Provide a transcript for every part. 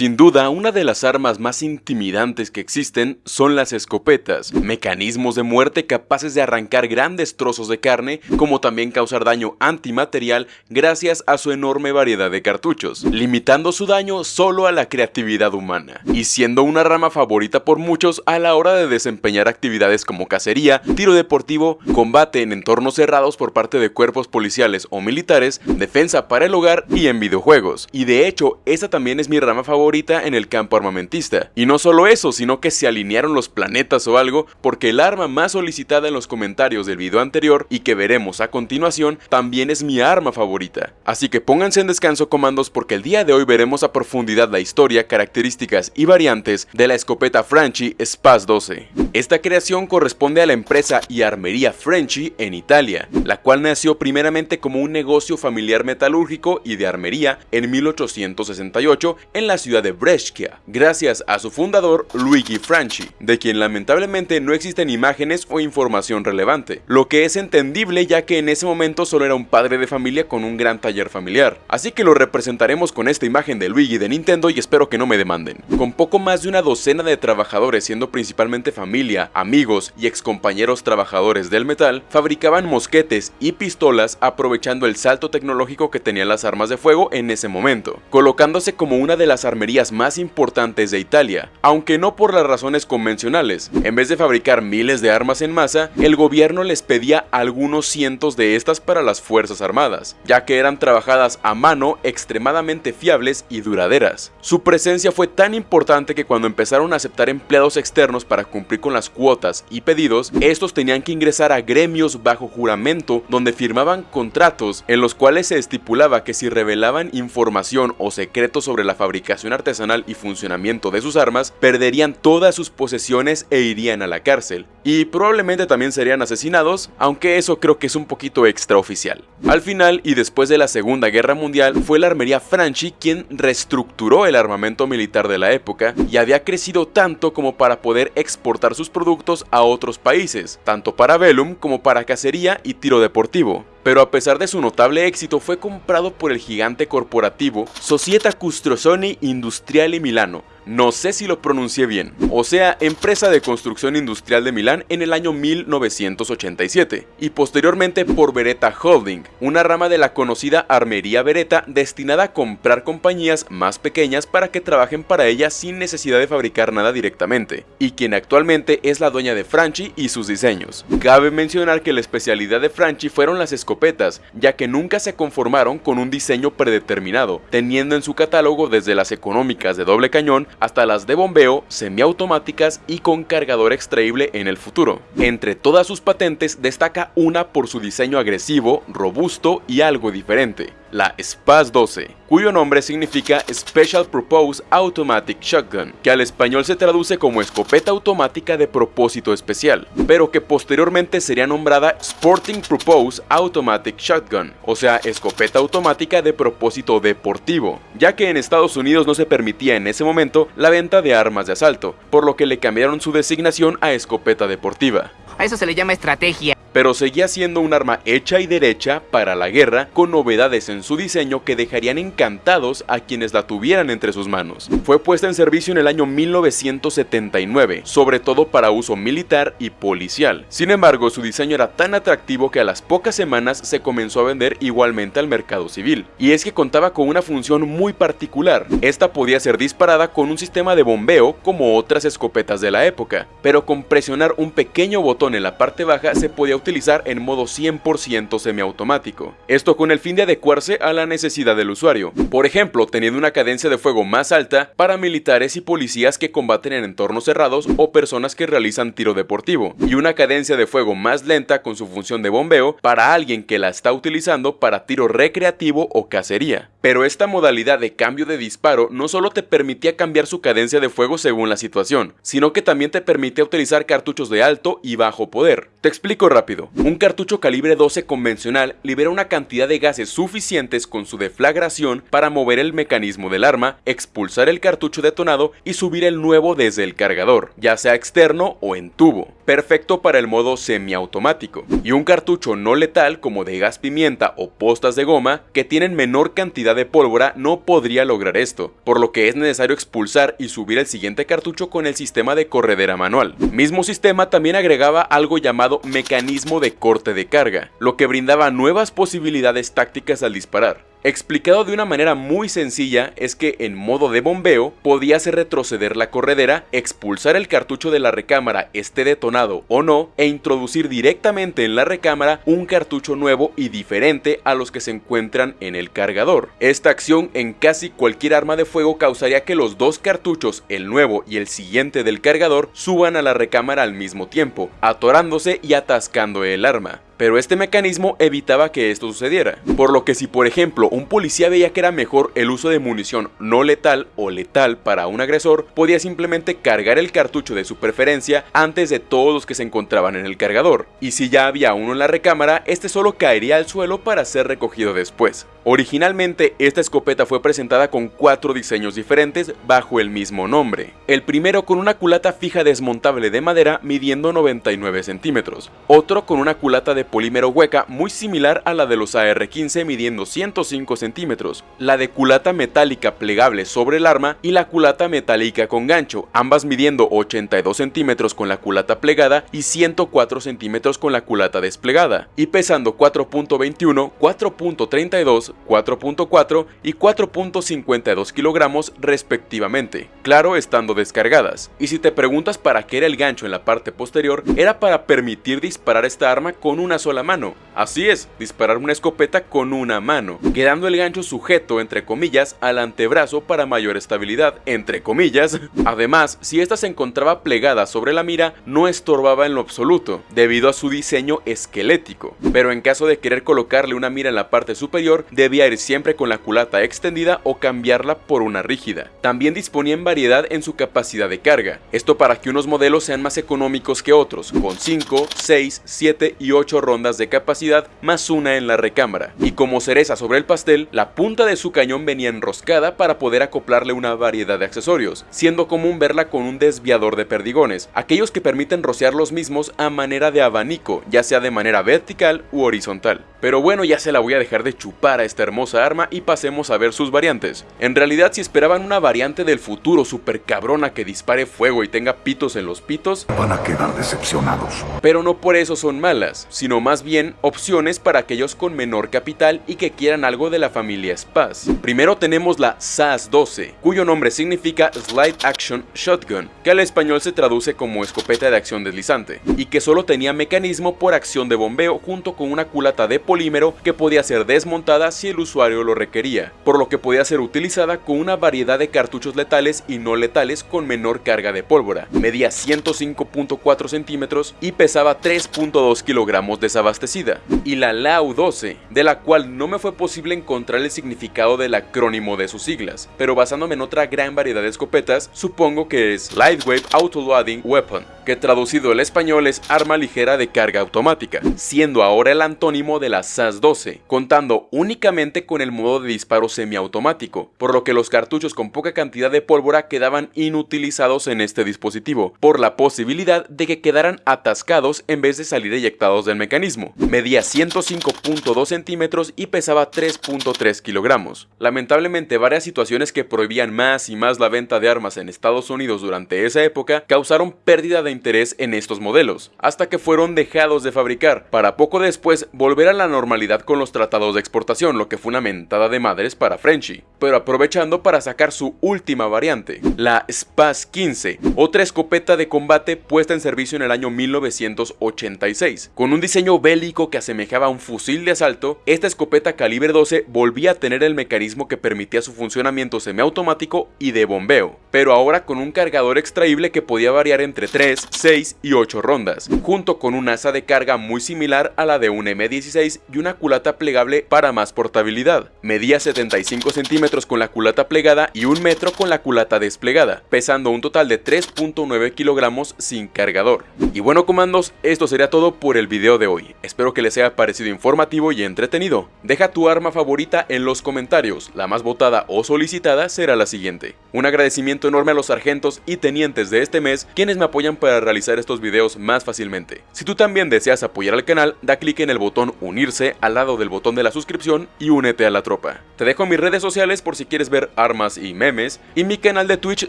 Sin duda, una de las armas más intimidantes que existen son las escopetas, mecanismos de muerte capaces de arrancar grandes trozos de carne, como también causar daño antimaterial gracias a su enorme variedad de cartuchos, limitando su daño solo a la creatividad humana, y siendo una rama favorita por muchos a la hora de desempeñar actividades como cacería, tiro deportivo, combate en entornos cerrados por parte de cuerpos policiales o militares, defensa para el hogar y en videojuegos. Y de hecho, esa también es mi rama favorita favorita en el campo armamentista. Y no solo eso, sino que se alinearon los planetas o algo, porque el arma más solicitada en los comentarios del video anterior y que veremos a continuación, también es mi arma favorita. Así que pónganse en descanso comandos porque el día de hoy veremos a profundidad la historia, características y variantes de la escopeta Franchi Spaz 12. Esta creación corresponde a la empresa y armería Frenchy en Italia, la cual nació primeramente como un negocio familiar metalúrgico y de armería en 1868 en la ciudad de Brescia, gracias a su fundador Luigi Franchi, de quien lamentablemente no existen imágenes o información relevante, lo que es entendible ya que en ese momento solo era un padre de familia con un gran taller familiar, así que lo representaremos con esta imagen de Luigi de Nintendo y espero que no me demanden. Con poco más de una docena de trabajadores siendo principalmente familia, amigos y excompañeros trabajadores del metal, fabricaban mosquetes y pistolas aprovechando el salto tecnológico que tenían las armas de fuego en ese momento, colocándose como una de las armas más importantes de Italia, aunque no por las razones convencionales. En vez de fabricar miles de armas en masa, el gobierno les pedía algunos cientos de estas para las fuerzas armadas, ya que eran trabajadas a mano extremadamente fiables y duraderas. Su presencia fue tan importante que cuando empezaron a aceptar empleados externos para cumplir con las cuotas y pedidos, estos tenían que ingresar a gremios bajo juramento donde firmaban contratos en los cuales se estipulaba que si revelaban información o secretos sobre la fabricación artesanal y funcionamiento de sus armas, perderían todas sus posesiones e irían a la cárcel. Y probablemente también serían asesinados, aunque eso creo que es un poquito extraoficial. Al final, y después de la Segunda Guerra Mundial, fue la armería Franchi quien reestructuró el armamento militar de la época y había crecido tanto como para poder exportar sus productos a otros países, tanto para velum como para cacería y tiro deportivo pero a pesar de su notable éxito fue comprado por el gigante corporativo Società Costruzioni Industriali Milano, no sé si lo pronuncié bien, o sea, empresa de construcción industrial de Milán en el año 1987, y posteriormente por Beretta Holding, una rama de la conocida armería Beretta destinada a comprar compañías más pequeñas para que trabajen para ella sin necesidad de fabricar nada directamente, y quien actualmente es la dueña de Franchi y sus diseños. Cabe mencionar que la especialidad de Franchi fueron las escopetas, ya que nunca se conformaron con un diseño predeterminado, teniendo en su catálogo desde las económicas de doble cañón hasta las de bombeo, semiautomáticas y con cargador extraíble en el futuro. Entre todas sus patentes destaca una por su diseño agresivo, robusto y algo diferente la SPAS 12, cuyo nombre significa Special Purpose Automatic Shotgun, que al español se traduce como escopeta automática de propósito especial, pero que posteriormente sería nombrada Sporting Purpose Automatic Shotgun, o sea, escopeta automática de propósito deportivo, ya que en Estados Unidos no se permitía en ese momento la venta de armas de asalto, por lo que le cambiaron su designación a escopeta deportiva. A eso se le llama estrategia pero seguía siendo un arma hecha y derecha para la guerra con novedades en su diseño que dejarían encantados a quienes la tuvieran entre sus manos. Fue puesta en servicio en el año 1979, sobre todo para uso militar y policial. Sin embargo, su diseño era tan atractivo que a las pocas semanas se comenzó a vender igualmente al mercado civil. Y es que contaba con una función muy particular. Esta podía ser disparada con un sistema de bombeo como otras escopetas de la época, pero con presionar un pequeño botón en la parte baja se podía utilizar en modo 100% semiautomático. Esto con el fin de adecuarse a la necesidad del usuario. Por ejemplo, teniendo una cadencia de fuego más alta para militares y policías que combaten en entornos cerrados o personas que realizan tiro deportivo, y una cadencia de fuego más lenta con su función de bombeo para alguien que la está utilizando para tiro recreativo o cacería. Pero esta modalidad de cambio de disparo no solo te permitía cambiar su cadencia de fuego según la situación, sino que también te permitía utilizar cartuchos de alto y bajo poder. Te explico rápido, un cartucho calibre 12 convencional libera una cantidad de gases suficientes con su deflagración para mover el mecanismo del arma, expulsar el cartucho detonado y subir el nuevo desde el cargador, ya sea externo o en tubo. Perfecto para el modo semiautomático, y un cartucho no letal como de gas pimienta o postas de goma que tienen menor cantidad de pólvora no podría lograr esto, por lo que es necesario expulsar y subir el siguiente cartucho con el sistema de corredera manual. Mismo sistema también agregaba algo llamado mecanismo de corte de carga, lo que brindaba nuevas posibilidades tácticas al disparar. Explicado de una manera muy sencilla es que en modo de bombeo podías retroceder la corredera, expulsar el cartucho de la recámara esté detonado o no e introducir directamente en la recámara un cartucho nuevo y diferente a los que se encuentran en el cargador. Esta acción en casi cualquier arma de fuego causaría que los dos cartuchos, el nuevo y el siguiente del cargador, suban a la recámara al mismo tiempo, atorándose y atascando el arma pero este mecanismo evitaba que esto sucediera. Por lo que si por ejemplo un policía veía que era mejor el uso de munición no letal o letal para un agresor, podía simplemente cargar el cartucho de su preferencia antes de todos los que se encontraban en el cargador. Y si ya había uno en la recámara, este solo caería al suelo para ser recogido después. Originalmente, esta escopeta fue presentada con cuatro diseños diferentes bajo el mismo nombre. El primero con una culata fija desmontable de madera midiendo 99 centímetros, otro con una culata de polímero hueca muy similar a la de los AR-15 midiendo 105 centímetros, la de culata metálica plegable sobre el arma y la culata metálica con gancho, ambas midiendo 82 centímetros con la culata plegada y 104 centímetros con la culata desplegada, y pesando 4.21, 4.32, 4.4 y 4.52 kilogramos respectivamente, claro estando descargadas. Y si te preguntas para qué era el gancho en la parte posterior, era para permitir disparar esta arma con una sola mano. Así es, disparar una escopeta con una mano, quedando el gancho sujeto entre comillas al antebrazo para mayor estabilidad, entre comillas. Además, si esta se encontraba plegada sobre la mira, no estorbaba en lo absoluto, debido a su diseño esquelético. Pero en caso de querer colocarle una mira en la parte superior, debía ir siempre con la culata extendida o cambiarla por una rígida. También disponía en variedad en su capacidad de carga, esto para que unos modelos sean más económicos que otros, con 5, 6, 7 y 8 rondas de capacidad más una en la recámara, y como cereza sobre el pastel, la punta de su cañón venía enroscada para poder acoplarle una variedad de accesorios, siendo común verla con un desviador de perdigones, aquellos que permiten rociar los mismos a manera de abanico, ya sea de manera vertical u horizontal. Pero bueno, ya se la voy a dejar de chupar a esta hermosa arma y pasemos a ver sus variantes. En realidad, si esperaban una variante del futuro super cabrona que dispare fuego y tenga pitos en los pitos, van a quedar decepcionados. Pero no por eso son malas, sino más bien opciones para aquellos con menor capital y que quieran algo de la familia SPAS. Primero tenemos la SAS-12, cuyo nombre significa Slide Action Shotgun, que al español se traduce como escopeta de acción deslizante, y que solo tenía mecanismo por acción de bombeo junto con una culata de polímero que podía ser desmontada si el usuario lo requería, por lo que podía ser utilizada con una variedad de cartuchos letales y no letales con menor carga de pólvora. Medía 105.4 centímetros y pesaba 3.2 kilogramos desabastecida. Y la LAU-12, de la cual no me fue posible encontrar el significado del acrónimo de sus siglas, pero basándome en otra gran variedad de escopetas, supongo que es Lightweight Autoloading Weapon, que traducido al español es arma ligera de carga automática, siendo ahora el antónimo de la SAS-12, contando únicamente con el modo de disparo semiautomático, por lo que los cartuchos con poca cantidad de pólvora quedaban inutilizados en este dispositivo, por la posibilidad de que quedaran atascados en vez de salir eyectados del mecanismo. Medía 105.2 centímetros y pesaba 3.3 kilogramos. Lamentablemente varias situaciones que prohibían más y más la venta de armas en Estados Unidos durante esa época causaron pérdida de interés en estos modelos, hasta que fueron dejados de fabricar, para poco después volver a la normalidad con los tratados de exportación, lo que fue una mentada de madres para Frenchy, pero aprovechando para sacar su última variante, la SPAS 15, otra escopeta de combate puesta en servicio en el año 1986. Con un diseño bélico que asemejaba a un fusil de asalto, esta escopeta calibre 12 volvía a tener el mecanismo que permitía su funcionamiento semiautomático y de bombeo, pero ahora con un cargador extraíble que podía variar entre 3, 6 y 8 rondas, junto con un asa de carga muy similar a la de un M16 y una culata plegable para más portabilidad. Medía 75 centímetros con la culata plegada y un metro con la culata desplegada, pesando un total de 3.9 kilogramos sin cargador. Y bueno comandos, esto sería todo por el video de hoy. Espero que les haya parecido informativo y entretenido. Deja tu arma favorita en los comentarios, la más votada o solicitada será la siguiente. Un agradecimiento enorme a los sargentos y tenientes de este mes quienes me apoyan para realizar estos videos más fácilmente. Si tú también deseas apoyar al canal, da clic en el botón unirse al lado del botón de la suscripción y únete a la tropa. Te dejo mis redes sociales por si quieres ver armas y memes, y mi canal de Twitch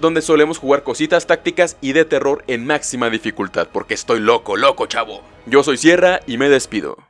donde solemos jugar cositas tácticas y de terror en máxima dificultad, porque estoy loco, loco chavo. Yo soy Sierra y me despido.